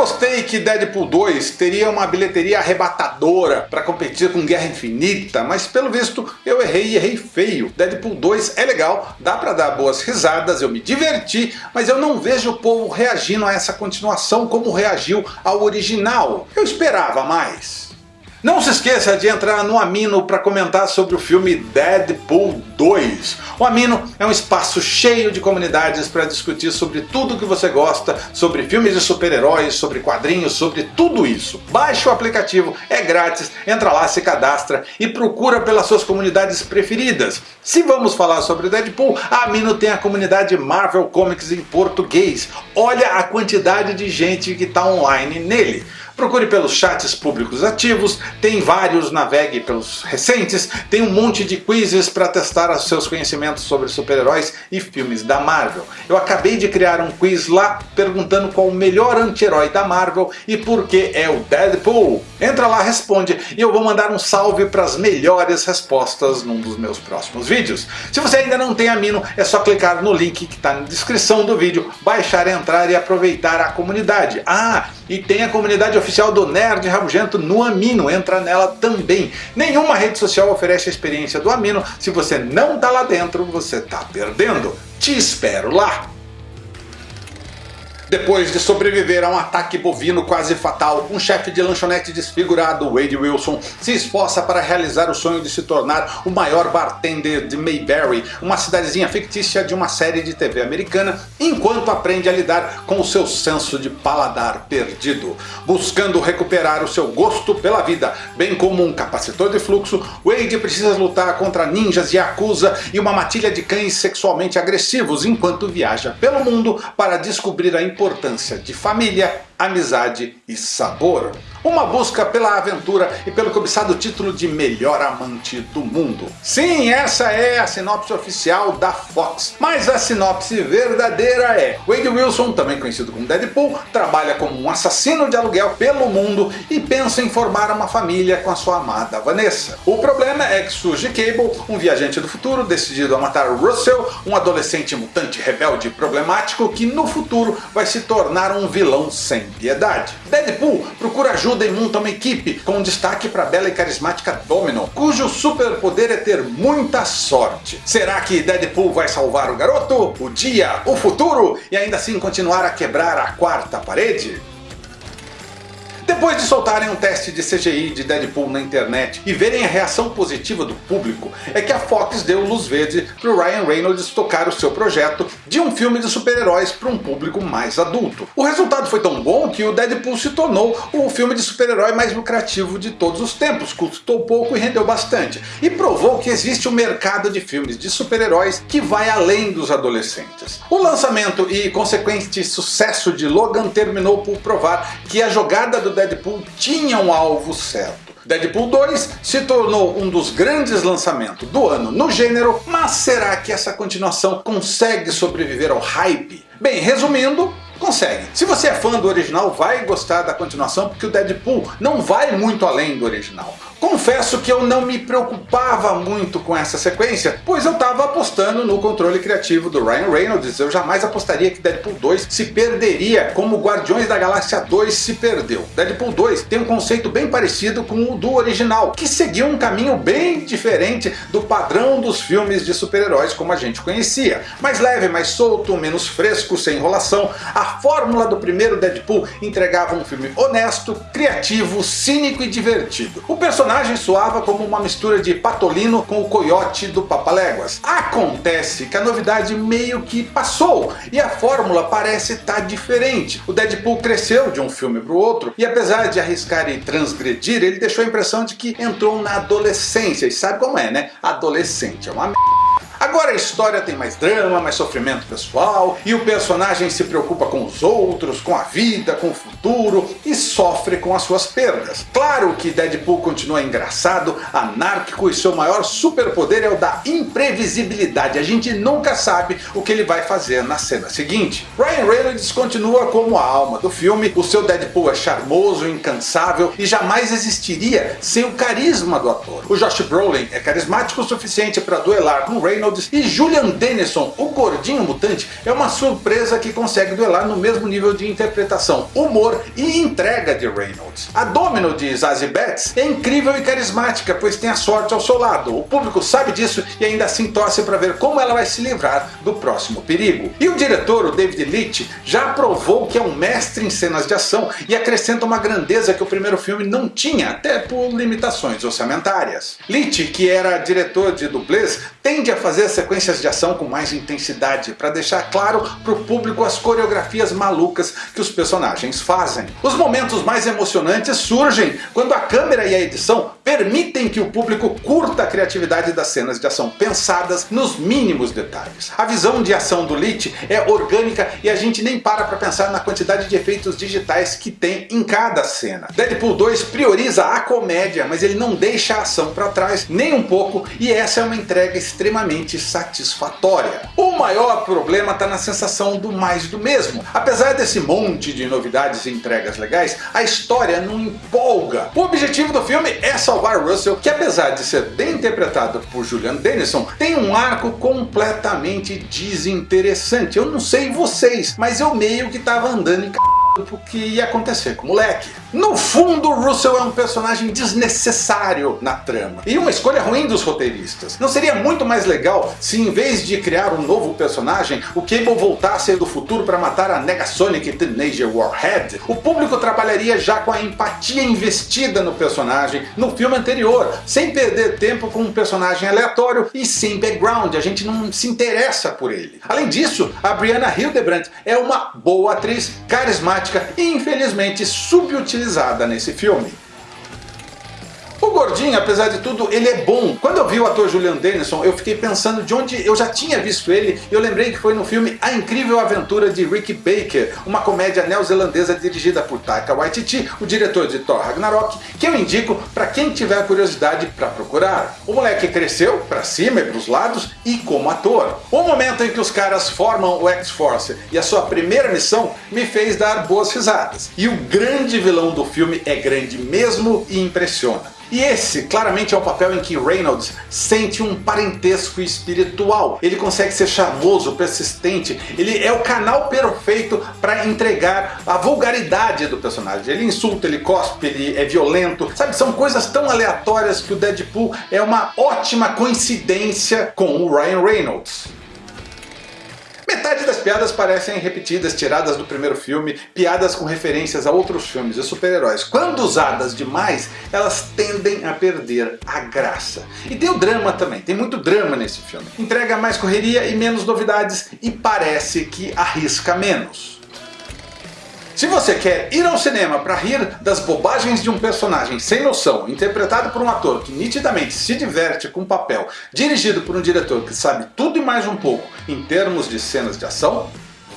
apostei que Deadpool 2 teria uma bilheteria arrebatadora para competir com Guerra Infinita, mas pelo visto eu errei e errei feio. Deadpool 2 é legal, dá para dar boas risadas, eu me diverti, mas eu não vejo o povo reagindo a essa continuação como reagiu ao original. Eu esperava mais. Não se esqueça de entrar no Amino para comentar sobre o filme Deadpool 2. O Amino é um espaço cheio de comunidades para discutir sobre tudo que você gosta, sobre filmes de super-heróis, sobre quadrinhos, sobre tudo isso. Baixe o aplicativo, é grátis, entra lá, se cadastra e procura pelas suas comunidades preferidas. Se vamos falar sobre Deadpool, a Amino tem a comunidade Marvel Comics em português. Olha a quantidade de gente que está online nele. Procure pelos chats públicos ativos, tem vários, navegue pelos recentes, tem um monte de quizzes para testar os seus conhecimentos sobre super-heróis e filmes da Marvel. Eu acabei de criar um quiz lá perguntando qual o melhor anti-herói da Marvel e por que é o Deadpool. Entra lá, responde e eu vou mandar um salve para as melhores respostas num dos meus próximos vídeos. Se você ainda não tem a Mino, é só clicar no link que está na descrição do vídeo, baixar, entrar e aproveitar a comunidade. Ah, e tem a comunidade oficial do Nerd Rabugento no Amino, entra nela também. Nenhuma rede social oferece a experiência do Amino, se você não está lá dentro, você está perdendo. Te espero lá! Depois de sobreviver a um ataque bovino quase fatal, um chefe de lanchonete desfigurado, Wade Wilson, se esforça para realizar o sonho de se tornar o maior bartender de Mayberry, uma cidadezinha fictícia de uma série de TV americana, enquanto aprende a lidar com o seu senso de paladar perdido. Buscando recuperar o seu gosto pela vida, bem como um capacitor de fluxo, Wade precisa lutar contra ninjas Yakuza e uma matilha de cães sexualmente agressivos enquanto viaja pelo mundo para descobrir a importância de família, amizade e sabor. Uma busca pela aventura e pelo cobiçado título de melhor amante do mundo. Sim, essa é a sinopse oficial da Fox, mas a sinopse verdadeira é Wade Wilson, também conhecido como Deadpool, trabalha como um assassino de aluguel pelo mundo e pensa em formar uma família com a sua amada Vanessa. O problema é que surge Cable, um viajante do futuro decidido a matar Russell, um adolescente mutante rebelde problemático que no futuro vai se tornar um vilão sem piedade. Deadpool procura ajuda e monta uma equipe, com destaque para a bela e carismática Domino, cujo superpoder é ter muita sorte. Será que Deadpool vai salvar o garoto, o dia, o futuro e ainda assim continuar a quebrar a quarta parede? Depois de soltarem um teste de CGI de Deadpool na internet e verem a reação positiva do público, é que a Fox deu luz verde para o Ryan Reynolds tocar o seu projeto de um filme de super-heróis para um público mais adulto. O resultado foi tão bom que o Deadpool se tornou o filme de super-herói mais lucrativo de todos os tempos, custou pouco e rendeu bastante, e provou que existe um mercado de filmes de super-heróis que vai além dos adolescentes. O lançamento e consequente sucesso de Logan terminou por provar que a jogada do Deadpool tinha um alvo certo. Deadpool 2 se tornou um dos grandes lançamentos do ano no gênero, mas será que essa continuação consegue sobreviver ao hype? Bem, resumindo, consegue. Se você é fã do original, vai gostar da continuação, porque o Deadpool não vai muito além do original. Confesso que eu não me preocupava muito com essa sequência, pois eu estava apostando no controle criativo do Ryan Reynolds, eu jamais apostaria que Deadpool 2 se perderia como Guardiões da Galáxia 2 se perdeu. Deadpool 2 tem um conceito bem parecido com o do original, que seguiu um caminho bem diferente do padrão dos filmes de super-heróis como a gente conhecia. Mais leve, mais solto, menos fresco, sem enrolação, a fórmula do primeiro Deadpool entregava um filme honesto, criativo, cínico e divertido. O personagem personagem soava como uma mistura de Patolino com o coiote do Papaléguas. Acontece que a novidade meio que passou e a fórmula parece estar tá diferente. O Deadpool cresceu de um filme para o outro e apesar de arriscar e transgredir, ele deixou a impressão de que entrou na adolescência. E sabe como é, né? Adolescente é uma merda. Agora a história tem mais drama, mais sofrimento pessoal, e o personagem se preocupa com os outros, com a vida, com o futuro, e sofre com as suas perdas. Claro que Deadpool continua engraçado, anárquico, e seu maior superpoder é o da imprevisibilidade. A gente nunca sabe o que ele vai fazer na cena seguinte. Ryan Reynolds continua como a alma do filme, o seu Deadpool é charmoso, incansável, e jamais existiria sem o carisma do ator. O Josh Brolin é carismático o suficiente para duelar com Reynolds E Julian Dennison, o gordinho mutante, é uma surpresa que consegue duelar no mesmo nível de interpretação, humor e entrega de Reynolds. A Domino de Zazie Betts é incrível e carismática, pois tem a sorte ao seu lado. O público sabe disso e ainda assim torce para ver como ela vai se livrar do próximo perigo. E o diretor, o David Leitch, já provou que é um mestre em cenas de ação e acrescenta uma grandeza que o primeiro filme não tinha, até por limitações orçamentárias. Leitch, que era diretor de dublês, tende a fazer sequências de ação com mais intensidade, para deixar claro para o público as coreografias malucas que os personagens fazem. Os momentos mais emocionantes surgem quando a câmera e a edição permitem que o público curta a criatividade das cenas de ação pensadas nos mínimos detalhes. A visão de ação do Leach é orgânica e a gente nem para para pensar na quantidade de efeitos digitais que tem em cada cena. Deadpool 2 prioriza a comédia, mas ele não deixa a ação para trás nem um pouco e essa é uma entrega extremamente satisfatória. O maior problema está na sensação do mais do mesmo. Apesar desse monte de novidades e entregas legais, a história não empolga. O objetivo do filme é salvar Russell, que apesar de ser bem interpretado por Julian Dennison, tem um arco completamente desinteressante. Eu não sei vocês, mas eu meio que tava andando em c o que ia acontecer com o moleque. No fundo, Russell é um personagem desnecessário na trama, e uma escolha ruim dos roteiristas. Não seria muito mais legal se em vez de criar um novo personagem, o Cable voltasse do futuro para matar a Negasonic Teenager Warhead? O público trabalharia já com a empatia investida no personagem no filme anterior, sem perder tempo com um personagem aleatório e sem background, a gente não se interessa por ele. Além disso, a Brianna Hildebrandt é uma boa atriz, carismática e infelizmente subutilizada nesse filme. Gordinho, apesar de tudo, ele é bom. Quando eu vi o ator Julian Dennison, eu fiquei pensando de onde eu já tinha visto ele, e eu lembrei que foi no filme A Incrível Aventura de Rick Baker, uma comédia neozelandesa dirigida por Taika Waititi, o diretor de Thor Ragnarok, que eu indico para quem tiver curiosidade para procurar. O moleque cresceu para cima e para os lados e como ator. O momento em que os caras formam o X-Force e a sua primeira missão me fez dar boas risadas. E o grande vilão do filme é grande mesmo e impressiona. E esse claramente é o papel em que Reynolds sente um parentesco espiritual. Ele consegue ser charmoso, persistente, ele é o canal perfeito para entregar a vulgaridade do personagem. Ele insulta, ele cospe, ele é violento, sabe? São coisas tão aleatórias que o Deadpool é uma ótima coincidência com o Ryan Reynolds. Piadas parecem repetidas, tiradas do primeiro filme, piadas com referências a outros filmes de super-heróis. Quando usadas demais, elas tendem a perder a graça. E tem o drama também, tem muito drama nesse filme. Entrega mais correria e menos novidades e parece que arrisca menos. Se você quer ir ao cinema para rir das bobagens de um personagem sem noção, interpretado por um ator que nitidamente se diverte com o papel, dirigido por um diretor que sabe tudo e mais um pouco em termos de cenas de ação,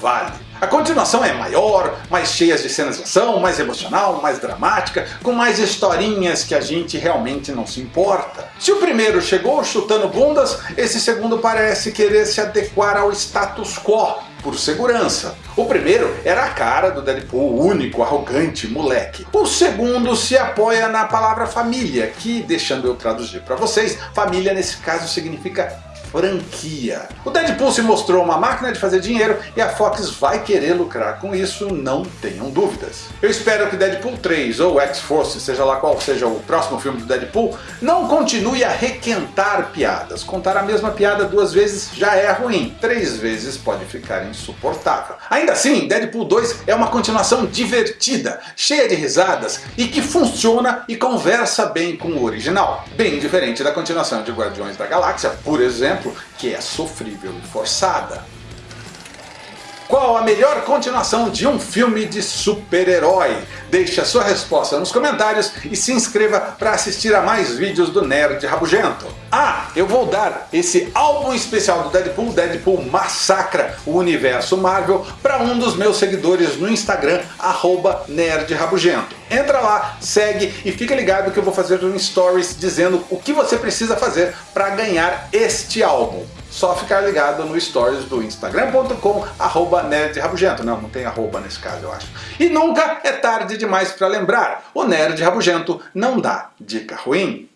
vale. A continuação é maior, mais cheia de cenas de ação, mais emocional, mais dramática, com mais historinhas que a gente realmente não se importa. Se o primeiro chegou chutando bundas, esse segundo parece querer se adequar ao status quo, por segurança. O primeiro era a cara do Deadpool, único, arrogante, moleque. O segundo se apoia na palavra família, que, deixando eu traduzir para vocês, família nesse caso significa franquia. O Deadpool se mostrou uma máquina de fazer dinheiro e a Fox vai querer lucrar com isso, não tenham dúvidas. Eu espero que Deadpool 3 ou X-Force, seja lá qual seja o próximo filme do Deadpool, não continue a requentar piadas. Contar a mesma piada duas vezes já é ruim, três vezes pode ficar insuportável. Ainda assim, Deadpool 2 é uma continuação divertida, cheia de risadas e que funciona e conversa bem com o original. Bem diferente da continuação de Guardiões da Galáxia, por exemplo, exemplo, que é sofrível e forçada. Qual a melhor continuação de um filme de super-herói? Deixe a sua resposta nos comentários e se inscreva para assistir a mais vídeos do Nerd Rabugento. Ah, eu vou dar esse álbum especial do Deadpool, Deadpool Massacra o Universo Marvel, para um dos meus seguidores no Instagram, arroba Nerd Rabugento. Entra lá, segue e fica ligado que eu vou fazer um stories dizendo o que você precisa fazer para ganhar este álbum só ficar ligado no stories do instagram.com arroba. Não, não tem arroba nesse caso eu acho. E nunca é tarde demais para lembrar, o Nerd Rabugento não dá dica ruim.